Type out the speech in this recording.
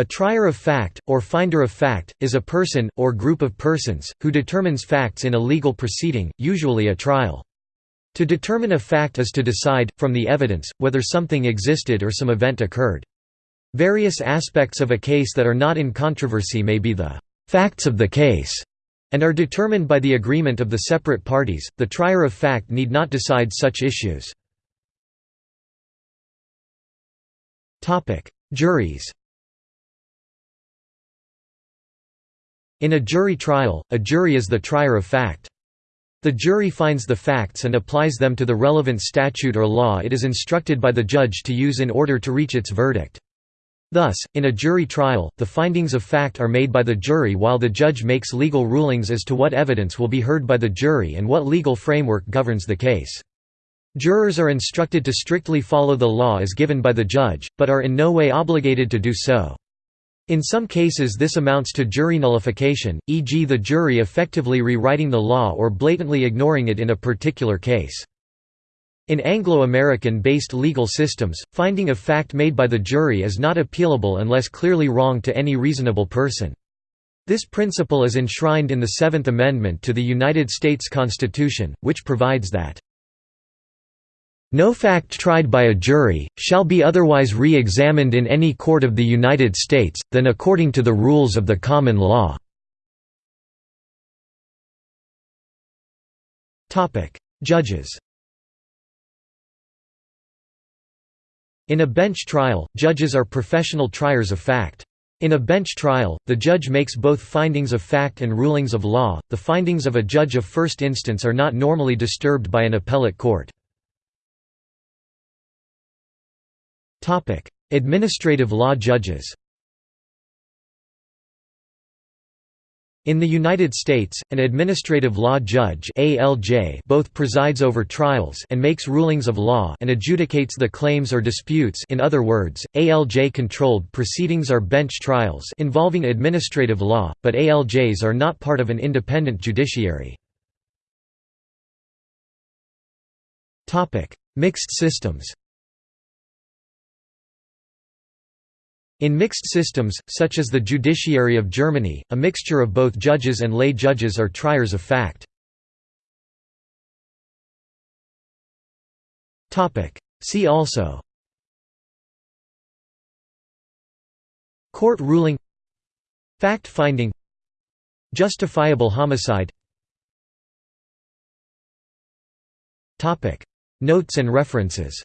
A trier of fact, or finder of fact, is a person, or group of persons, who determines facts in a legal proceeding, usually a trial. To determine a fact is to decide, from the evidence, whether something existed or some event occurred. Various aspects of a case that are not in controversy may be the facts of the case, and are determined by the agreement of the separate parties. The trier of fact need not decide such issues. Juries In a jury trial, a jury is the trier of fact. The jury finds the facts and applies them to the relevant statute or law it is instructed by the judge to use in order to reach its verdict. Thus, in a jury trial, the findings of fact are made by the jury while the judge makes legal rulings as to what evidence will be heard by the jury and what legal framework governs the case. Jurors are instructed to strictly follow the law as given by the judge, but are in no way obligated to do so. In some cases this amounts to jury nullification, e.g. the jury effectively rewriting the law or blatantly ignoring it in a particular case. In Anglo-American-based legal systems, finding a fact made by the jury is not appealable unless clearly wrong to any reasonable person. This principle is enshrined in the Seventh Amendment to the United States Constitution, which provides that no fact tried by a jury, shall be otherwise re-examined in any court of the United States, than according to the rules of the common law." Judges In a bench trial, judges are professional triers of fact. In a bench trial, the judge makes both findings of fact and rulings of law. The findings of a judge of first instance are not normally disturbed by an appellate court. Topic: Administrative law judges. In the United States, an administrative law judge (ALJ) both presides over trials and makes rulings of law and adjudicates the claims or disputes. In other words, ALJ-controlled proceedings are bench trials involving administrative law, but ALJs are not part of an independent judiciary. Topic: Mixed systems. In mixed systems, such as the judiciary of Germany, a mixture of both judges and lay judges are triers of fact. See also Court ruling Fact-finding Justifiable homicide Notes and references